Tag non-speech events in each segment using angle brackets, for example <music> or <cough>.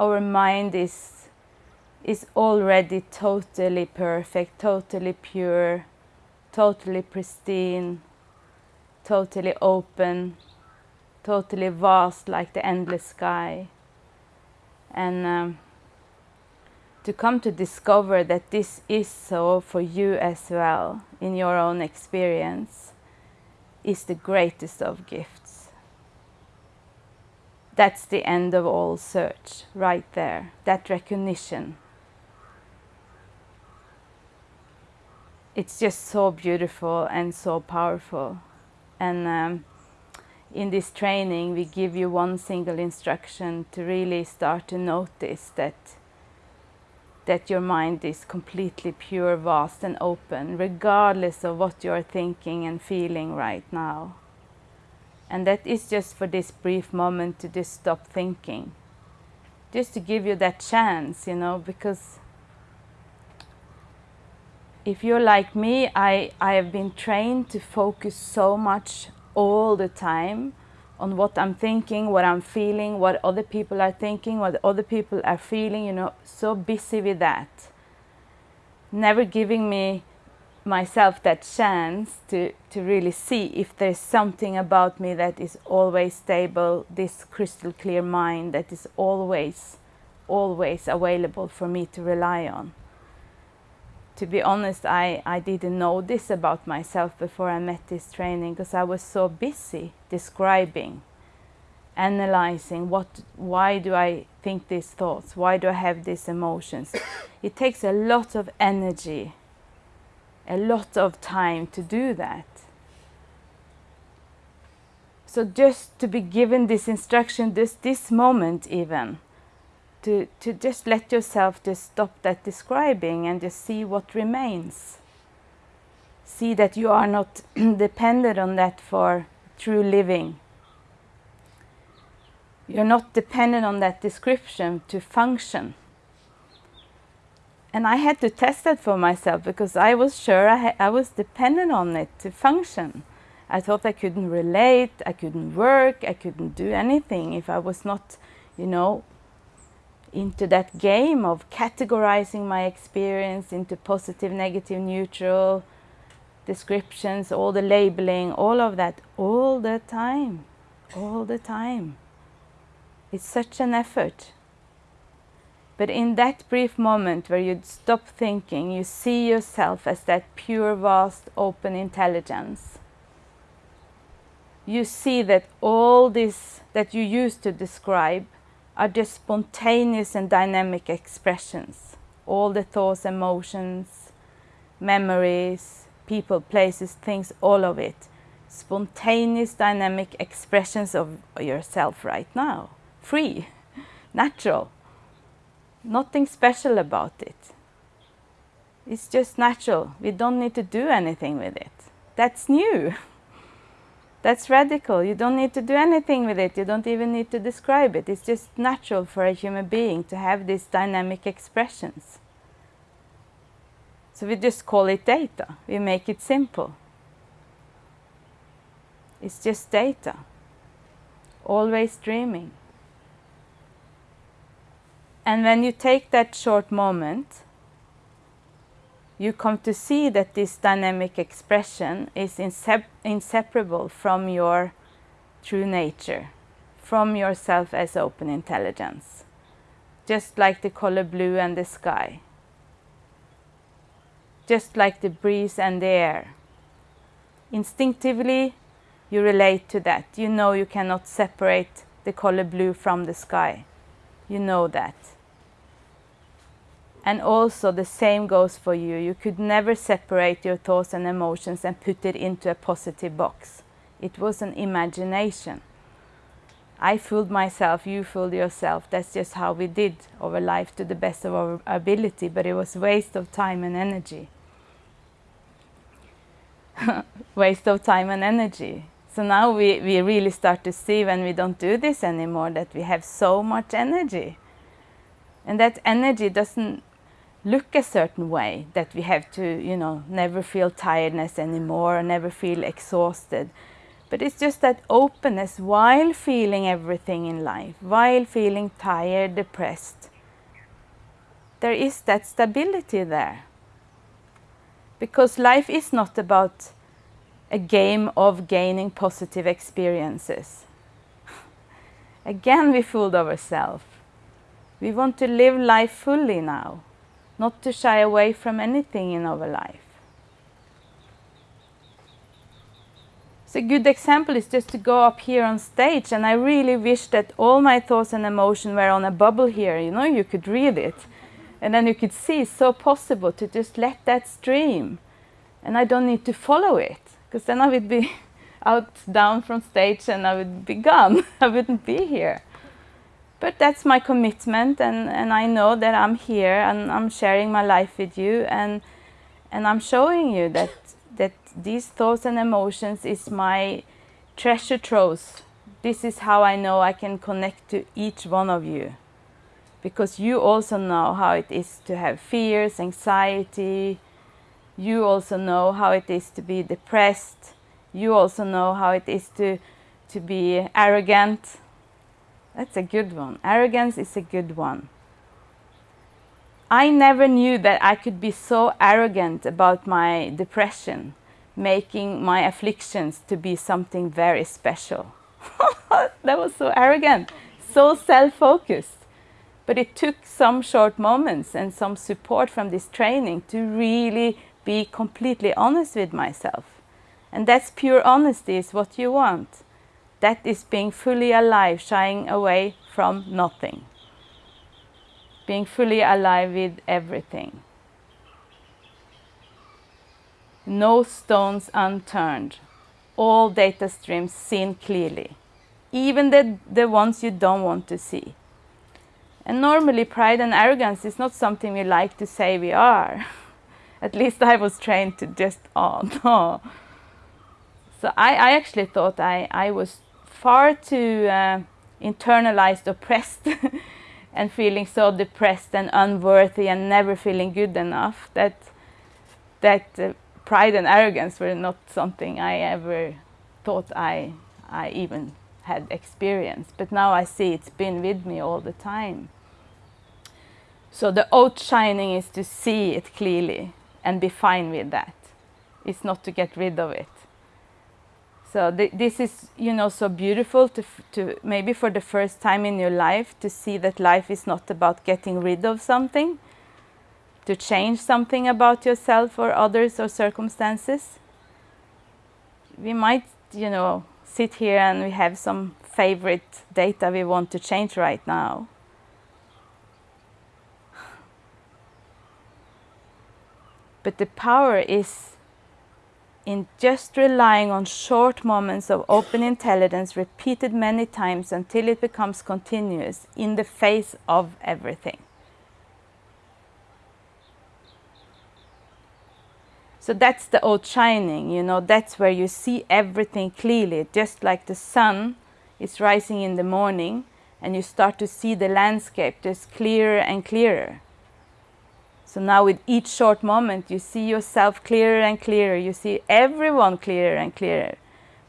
our mind is, is already totally perfect, totally pure, totally pristine, totally open, totally vast like the endless sky. And um, to come to discover that this is so for you as well in your own experience is the greatest of gifts. That's the end of all search, right there, that recognition. It's just so beautiful and so powerful. And um, in this training, we give you one single instruction to really start to notice that that your mind is completely pure, vast and open, regardless of what you're thinking and feeling right now. And that is just for this brief moment to just stop thinking. Just to give you that chance, you know, because if you're like me, I, I have been trained to focus so much all the time on what I'm thinking, what I'm feeling, what other people are thinking, what other people are feeling, you know, so busy with that. Never giving me myself that chance to, to really see if there's something about me that is always stable, this crystal clear mind that is always, always available for me to rely on. To be honest, I, I didn't know this about myself before I met this training because I was so busy describing, analyzing what, why do I think these thoughts, why do I have these emotions. it takes a lot of energy, a lot of time to do that. So just to be given this instruction, just this moment even, to, to just let yourself just stop that describing and just see what remains. See that you are not <clears throat> dependent on that for true living. You're not dependent on that description to function. And I had to test that for myself because I was sure I, I was dependent on it to function. I thought I couldn't relate, I couldn't work, I couldn't do anything if I was not, you know, into that game of categorizing my experience into positive, negative, neutral, descriptions, all the labeling, all of that, all the time, all the time. It's such an effort. But in that brief moment where you stop thinking, you see yourself as that pure, vast, open intelligence. You see that all this that you used to describe are just spontaneous and dynamic expressions. All the thoughts, emotions, memories, people, places, things, all of it. Spontaneous, dynamic expressions of yourself right now. Free, <laughs> natural. Nothing special about it. It's just natural. We don't need to do anything with it. That's new. <laughs> That's radical. You don't need to do anything with it. You don't even need to describe it. It's just natural for a human being to have these dynamic expressions. So we just call it data. We make it simple. It's just data. Always dreaming. And when you take that short moment you come to see that this dynamic expression is inseparable from your true nature, from yourself as open intelligence, just like the color blue and the sky, just like the breeze and the air. Instinctively, you relate to that. You know you cannot separate the color blue from the sky. You know that. And also the same goes for you. You could never separate your thoughts and emotions and put it into a positive box. It was an imagination. I fooled myself, you fooled yourself. That's just how we did our life to the best of our ability, but it was waste of time and energy. <laughs> waste of time and energy. So now we, we really start to see when we don't do this anymore that we have so much energy. And that energy doesn't look a certain way that we have to you know never feel tiredness anymore never feel exhausted But it's just that openness while feeling everything in life, while feeling tired, depressed. There is that stability there. Because life is not about a game of gaining positive experiences. <laughs> Again, we fooled ourselves. We want to live life fully now, not to shy away from anything in our life. So a good example is just to go up here on stage and I really wish that all my thoughts and emotions were on a bubble here, you know, you could read it. And then you could see it's so possible to just let that stream. And I don't need to follow it, because then I would be <laughs> out down from stage and I would be gone. <laughs> I wouldn't be here. But that's my commitment and, and I know that I'm here and I'm sharing my life with you and and I'm showing you that that these thoughts and emotions is my treasure trove. This is how I know I can connect to each one of you. Because you also know how it is to have fears, anxiety. You also know how it is to be depressed. You also know how it is to, to be arrogant. That's a good one. Arrogance is a good one. I never knew that I could be so arrogant about my depression, making my afflictions to be something very special. <laughs> that was so arrogant, so self-focused. But it took some short moments and some support from this training to really be completely honest with myself. And that's pure honesty is what you want. That is being fully alive, shying away from nothing being fully alive with everything. No stones unturned, all data streams seen clearly, even the, the ones you don't want to see. And normally pride and arrogance is not something we like to say we are. <laughs> At least I was trained to just, oh <laughs> no. So I, I actually thought I, I was far too uh, internalized, oppressed <laughs> and feeling so depressed and unworthy and never feeling good enough. That that uh, pride and arrogance were not something I ever thought I I even had experienced. But now I see it's been with me all the time. So the outshining is to see it clearly and be fine with that. It's not to get rid of it so th this is, you know, so beautiful to, to maybe for the first time in your life to see that life is not about getting rid of something, to change something about yourself or others or circumstances. We might, you know, sit here and we have some favorite data we want to change right now. But the power is in just relying on short moments of open intelligence repeated many times until it becomes continuous in the face of everything. So that's the outshining, you know, that's where you see everything clearly, just like the sun is rising in the morning and you start to see the landscape just clearer and clearer. So now with each short moment, you see yourself clearer and clearer. You see everyone clearer and clearer.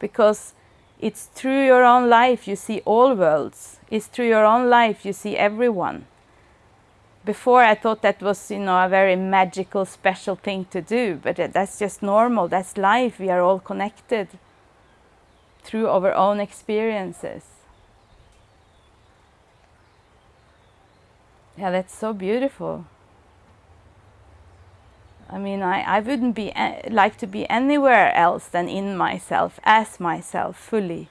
Because it's through your own life you see all worlds. It's through your own life you see everyone. Before I thought that was, you know, a very magical, special thing to do. But that's just normal. That's life. We are all connected through our own experiences. Yeah, that's so beautiful. I mean, I, I wouldn't be like to be anywhere else than in myself, as myself, fully.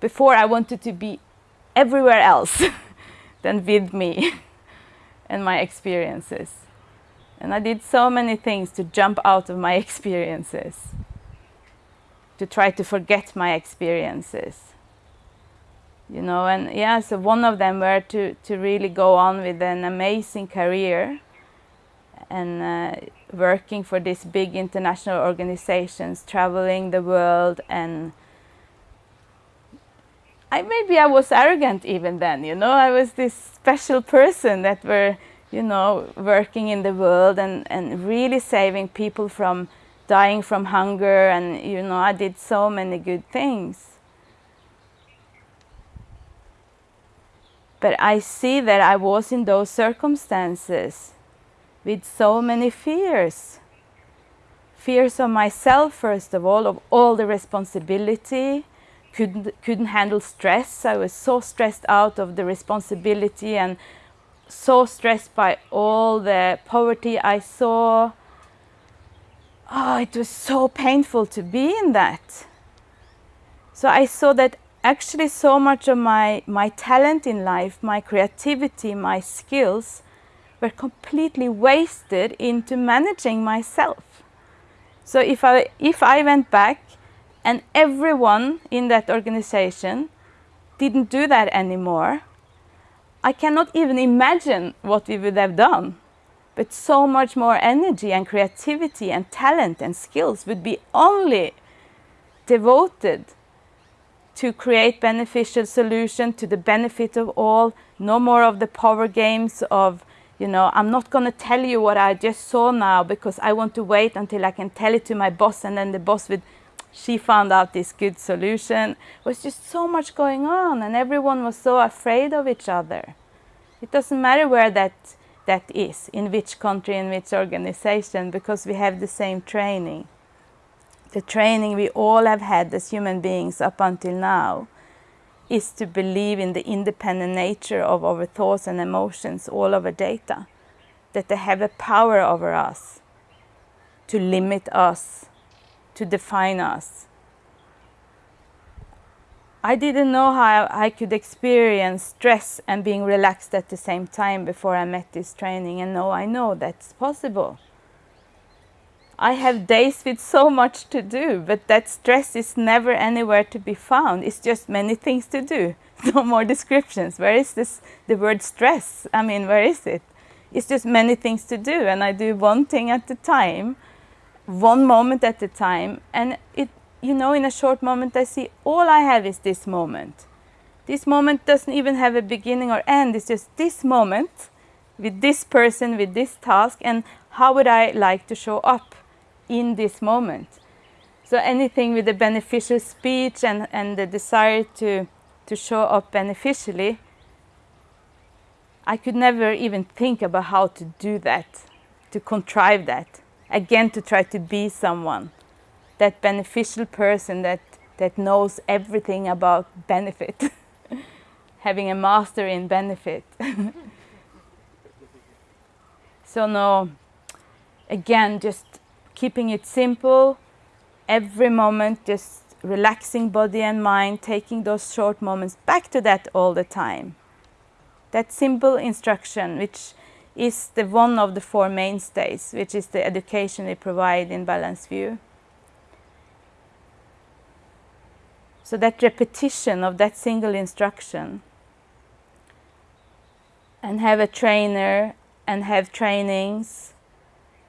Before I wanted to be everywhere else <laughs> than with me <laughs> and my experiences. And I did so many things to jump out of my <laughs> experiences, to try to forget my experiences. You know, and yeah, so one of them were to, to really go on with an amazing career and uh, working for these big international organizations, traveling the world and I maybe I was arrogant even then, you know, I was this special person that were, you know, working in the world and, and really saving people from dying from hunger and you know I did so many good things. But I see that I was in those circumstances with so many fears. Fears of myself, first of all, of all the responsibility, couldn't, couldn't handle stress. I was so stressed out of the responsibility and so stressed by all the poverty I saw. Oh, it was so painful to be in that. So I saw that actually so much of my, my talent in life, my creativity, my skills were completely wasted into managing myself. So if I, if I went back and everyone in that organization didn't do that anymore, I cannot even imagine what we would have done. But so much more energy and creativity and talent and skills would be only devoted to create beneficial solution to the benefit of all. No more of the power games of, you know, I'm not going to tell you what I just saw now because I want to wait until I can tell it to my boss and then the boss would, she found out this good solution. It was just so much going on and everyone was so afraid of each other. It doesn't matter where that, that is, in which country, in which organization, because we have the same training the training we all have had as human beings up until now is to believe in the independent nature of our thoughts and emotions, all of our data, that they have a power over us to limit us, to define us. I didn't know how I could experience stress and being relaxed at the same time before I met this training and now I know that's possible. I have days with so much to do, but that stress is never anywhere to be found. It's just many things to do. <laughs> No more descriptions. Where is this, the word stress? I mean, where is it? It's just many things to do, and I do one thing at a time, one moment at a time, and it, you know, in a short moment, I see all I have is this moment. This moment doesn't even have a beginning or end. It's just this moment with this person, with this task, and how would I like to show up? In this moment. So anything with a beneficial speech and, and the desire to, to show up beneficially, I could never even think about how to do that, to contrive that. Again, to try to be someone, that beneficial person that, that knows everything about benefit, <laughs> having a master in benefit. <laughs> so no, again, just keeping it simple, every moment just relaxing body and mind, taking those short moments back to that all the time. That simple instruction, which is the one of the four mainstays, which is the education we provide in Balanced View. So that repetition of that single instruction and have a trainer and have trainings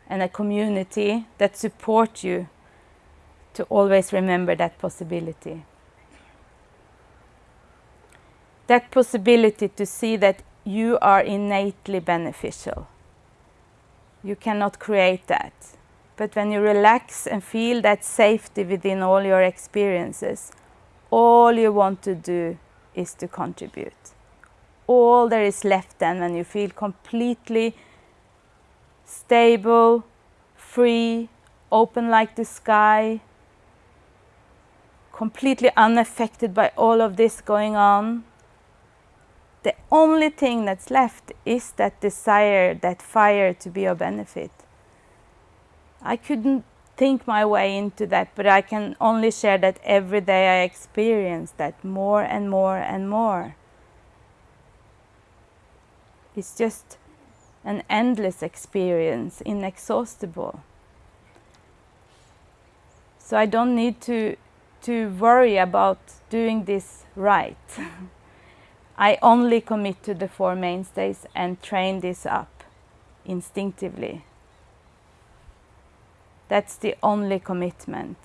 and a community that support you to always remember that possibility. That possibility to see that you are innately beneficial. You cannot create that. But when you relax and feel that safety within all your experiences, all you want to do is to contribute. All there is left then when you feel completely stable, free, open like the sky, completely unaffected by all of this going on. The only thing that's left is that desire, that fire to be of benefit. I couldn't think my way into that, but I can only share that every day I experience that more and more and more. It's just an endless experience, inexhaustible. So I don't need to, to worry about doing this right. <laughs> I only commit to the four mainstays and train this up instinctively. That's the only commitment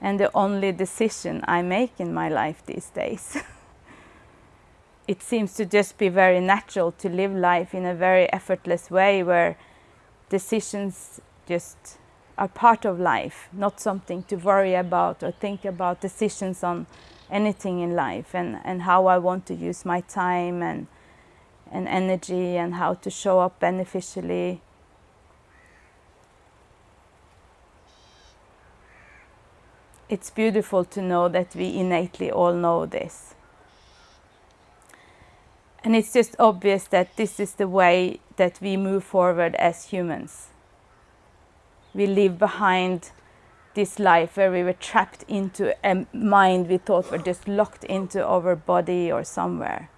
and the only decision I make in my life these days. <laughs> it seems to just be very natural to live life in a very effortless way where decisions just are part of life, not something to worry about or think about decisions on anything in life and, and how I want to use my time and, and energy and how to show up beneficially. It's beautiful to know that we innately all know this. And it's just obvious that this is the way that we move forward as humans. We leave behind this life where we were trapped into a mind we thought were just locked into our body or somewhere.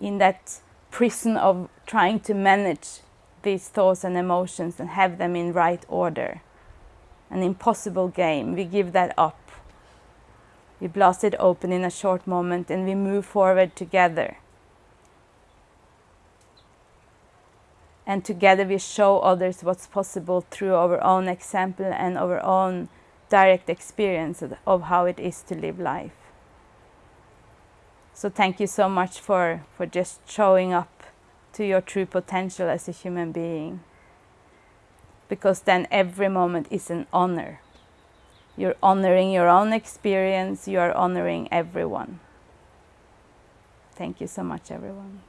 In that prison of trying to manage these thoughts and emotions and have them in right order. An impossible game. We give that up. We blast it open in a short moment and we move forward together. and together we show others what's possible through our own example and our own direct experience of how it is to live life. So thank you so much for, for just showing up to your true potential as a human being. Because then every moment is an honor. You're honoring your own experience, you are honoring everyone. Thank you so much, everyone.